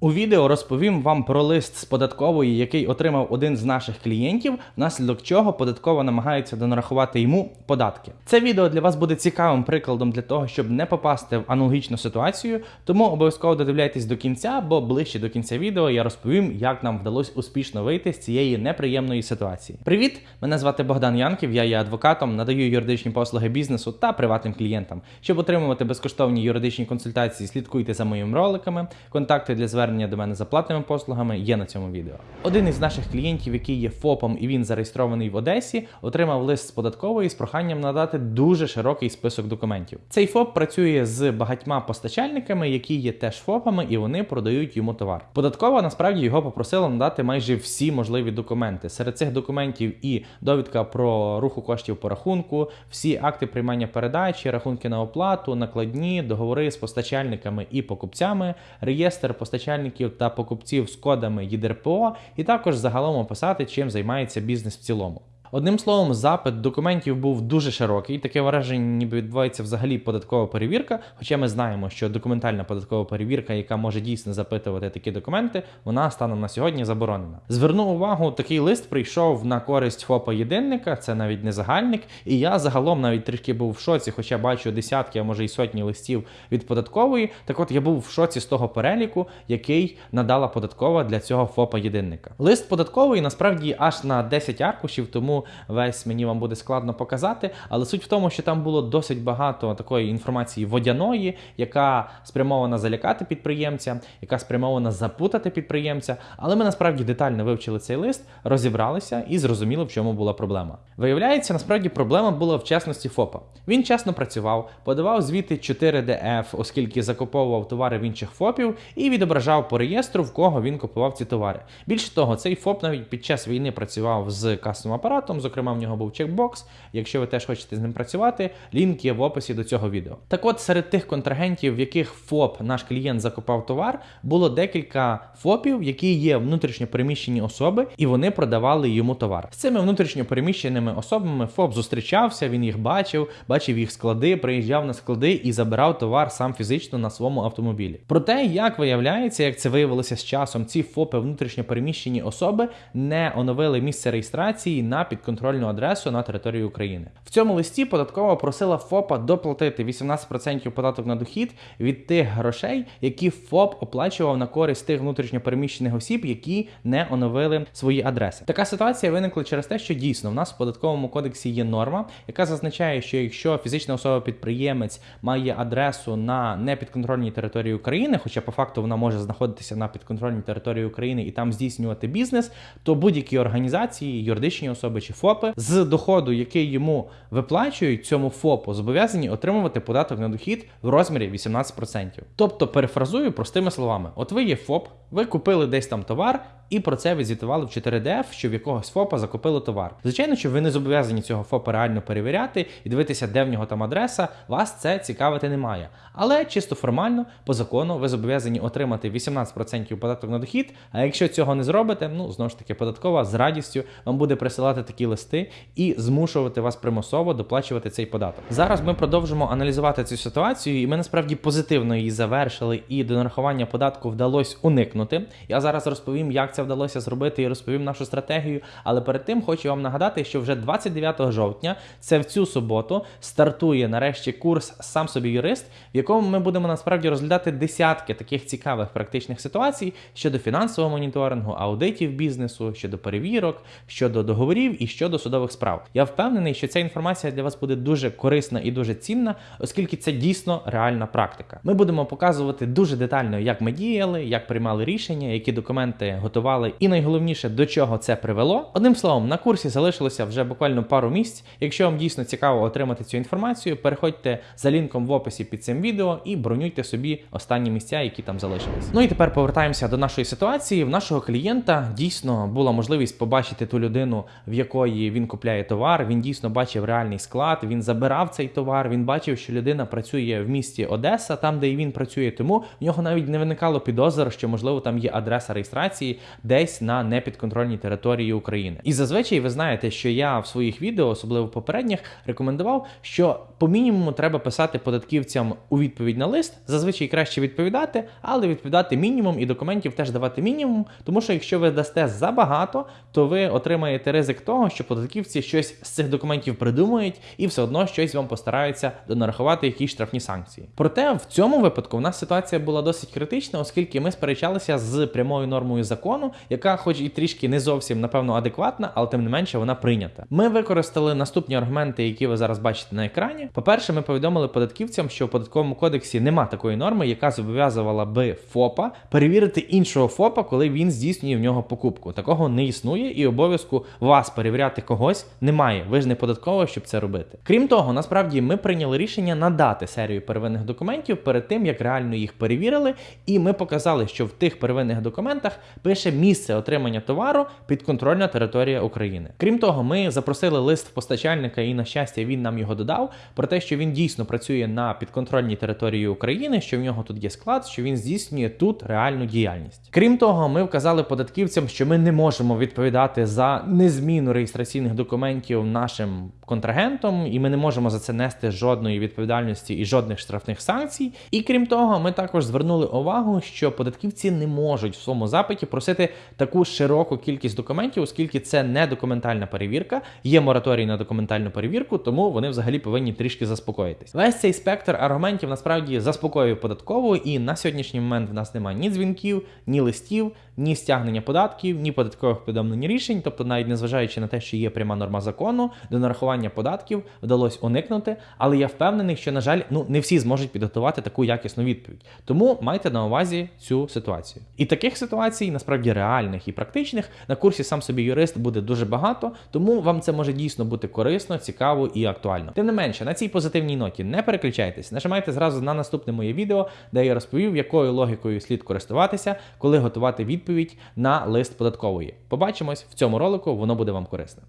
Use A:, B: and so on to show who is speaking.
A: У відео розповім вам про лист з податкової, який отримав один з наших клієнтів, внаслідок чого податкова намагається донарахувати йому податки. Це відео для вас буде цікавим прикладом для того, щоб не попасти в аналогічну ситуацію. Тому обов'язково додивляйтесь до кінця, бо ближче до кінця відео я розповім, як нам вдалося успішно вийти з цієї неприємної ситуації. Привіт! Мене звати Богдан Янків, я є адвокатом, надаю юридичні послуги бізнесу та приватним клієнтам. Щоб отримувати безкоштовні юридичні консультації, слідкуйте за моїми роликами. Контакти для звернення до мене за платними послугами є на цьому відео. Один із наших клієнтів, який є ФОПом і він зареєстрований в Одесі, отримав лист з податкової з проханням надати дуже широкий список документів. Цей ФОП працює з багатьма постачальниками, які є теж ФОПами, і вони продають йому товар. Податкова насправді його попросила надати майже всі можливі документи. Серед цих документів і довідка про руху коштів по рахунку, всі акти приймання передачі, рахунки на оплату, накладні, договори з постачальниками і покупцями, реєстр постачальників та покупців з кодами ЄДРПО, і також загалом описати, чим займається бізнес в цілому. Одним словом, запит документів був дуже широкий. Таке враження, ніби відбувається взагалі податкова перевірка. Хоча ми знаємо, що документальна податкова перевірка, яка може дійсно запитувати такі документи, вона станом на сьогодні заборонена. Зверну увагу, такий лист прийшов на користь ФОПа єдинника, це навіть не загальник. І я загалом навіть трішки був в шоці, хоча бачу десятки, а може й сотні листів від податкової. Так от я був в шоці з того переліку, який надала податкова для цього ФОПа єдинника. Лист податковий насправді аж на 10 аркушів, тому весь мені вам буде складно показати. Але суть в тому, що там було досить багато такої інформації водяної, яка спрямована залякати підприємця, яка спрямована запутати підприємця. Але ми насправді детально вивчили цей лист, розібралися і зрозуміли, в чому була проблема. Виявляється, насправді проблема була в чесності ФОПа. Він чесно працював, подавав звіти 4 df оскільки закуповував товари в інших ФОПів, і відображав по реєстру, в кого він купував ці товари. Більше того, цей ФОП навіть під час війни працював з касовим апаратом. Зокрема, в нього був чекбокс. Якщо ви теж хочете з ним працювати, лінк є в описі до цього відео. Так от, серед тих контрагентів, в яких ФОП наш клієнт закупав товар, було декілька ФОПів, які є внутрішньо переміщені особи, і вони продавали йому товар. З цими внутрішньо переміщеними особами ФОП зустрічався, він їх бачив, бачив їх склади, приїжджав на склади і забирав товар сам фізично на своєму автомобілі. Проте, як виявляється, як це виявилося з часом, ці ФОПи внутрішньо переміщені особи не оновили місце реєстрації на підконтрольну адресу на території України. В цьому листі податкова просила ФОПа доплатити 18% податок на дохід від тих грошей, які ФОП оплачував на користь тих внутрішньопереміщених осіб, які не оновили свої адреси. Така ситуація виникла через те, що дійсно в нас в податковому кодексі є норма, яка зазначає, що якщо фізична особа-підприємець має адресу на непідконтрольній території України, хоча по факту вона може знаходитися на підконтрольній території України і там здійснювати бізнес, то будь-які організації, юридичні особи чи ФОПи з доходу, який йому виплачують цьому ФОПу, зобов'язані отримувати податок на дохід в розмірі 18%. Тобто, перефразую простими словами: от ви є ФОП, ви купили десь там товар. І про це відзвітували в 4DF, що в якогось ФОПа закупили товар. Звичайно, що ви не зобов'язані цього ФОПа реально перевіряти і дивитися, де в нього там адреса, вас це цікавити не має. Але чисто формально, по закону, ви зобов'язані отримати 18% податок на дохід. А якщо цього не зробите, ну знову ж таки, податкова з радістю вам буде присилати такі листи і змушувати вас примусово доплачувати цей податок. Зараз ми продовжимо аналізувати цю ситуацію, і ми насправді позитивно її завершили, і до нарахування податку вдалося уникнути. Я зараз розповім, як вдалося зробити і розповім нашу стратегію. Але перед тим хочу вам нагадати, що вже 29 жовтня, це в цю суботу, стартує нарешті курс сам собі юрист, в якому ми будемо насправді розглядати десятки таких цікавих практичних ситуацій щодо фінансового моніторингу, аудитів бізнесу, щодо перевірок, щодо договорів і щодо судових справ. Я впевнений, що ця інформація для вас буде дуже корисна і дуже цінна, оскільки це дійсно реальна практика. Ми будемо показувати дуже детально, як ми діяли, як приймали рішення, які документи готували і найголовніше до чого це привело. Одним словом, на курсі залишилося вже буквально пару місць. Якщо вам дійсно цікаво отримати цю інформацію, переходьте за лінком в описі під цим відео і бронюйте собі останні місця, які там залишились. Ну і тепер повертаємося до нашої ситуації. В нашого клієнта дійсно була можливість побачити ту людину, в якої він купляє товар. Він дійсно бачив реальний склад. Він забирав цей товар. Він бачив, що людина працює в місті Одеса, там де і він працює. Тому в нього навіть не виникало підозр, що можливо там є адреса реєстрації десь на непідконтрольній території України. І зазвичай ви знаєте, що я в своїх відео, особливо попередніх, рекомендував, що по мінімуму треба писати податківцям у відповідь на лист. Зазвичай краще відповідати, але відповідати мінімум і документів теж давати мінімум. Тому що якщо ви дасте забагато, то ви отримаєте ризик того, що податківці щось з цих документів придумають і все одно щось вам постараються донарахувати якісь штрафні санкції. Проте в цьому випадку в нас ситуація була досить критична, оскільки ми сперечалися з прямою нормою закону, яка, хоч і трішки не зовсім напевно адекватна, але тим не менше вона прийнята. Ми використали наступні аргументи, які ви зараз бачите на екрані. По-перше, ми повідомили податківцям, що в податковому кодексі нема такої норми, яка зобов'язувала би ФОПа перевірити іншого ФОПа, коли він здійснює в нього покупку. Такого не існує, і обов'язку вас перевіряти когось немає. Ви ж не податково, щоб це робити. Крім того, насправді ми прийняли рішення надати серію первинних документів перед тим, як реально їх перевірили, і ми показали, що в тих первинних документах пише місце отримання товару підконтрольна територія України. Крім того, ми запросили лист постачальника, і на щастя він нам його додав про те, що він дійсно працює на підконтрольній території України, що в нього тут є склад, що він здійснює тут реальну діяльність. Крім того, ми вказали податківцям, що ми не можемо відповідати за незміну реєстраційних документів нашим контрагентом, і ми не можемо за це нести жодної відповідальності і жодних штрафних санкцій. І крім того, ми також звернули увагу, що податківці не можуть в своєму запиті просити таку широку кількість документів, оскільки це не документальна перевірка, є мораторій на документальну перевірку, тому вони взагалі повинні трішки заспокоїтись. Весь цей спектр аргументів насправді заспокоює податкову, і на сьогоднішній момент в нас немає ні дзвінків, ні листів, ні стягнення податків, ні податкових повідомлень рішень, тобто навіть незважаючи на те, що є пряма норма закону, до нарахування податків вдалося уникнути. Але я впевнений, що на жаль, ну не всі зможуть підготувати таку якісну відповідь. Тому майте на увазі цю ситуацію. І таких ситуацій насправді реальних і практичних на курсі сам собі юрист буде дуже багато, тому вам це може дійсно бути корисно, цікаво і актуально. Тим не менше, на цій позитивній ноті не переключайтесь, нажимайте зразу на наступне моє відео, де я розповів, якою логікою слід користуватися, коли готувати відповідь на лист податкової. Побачимось в цьому ролику, воно буде вам корисне.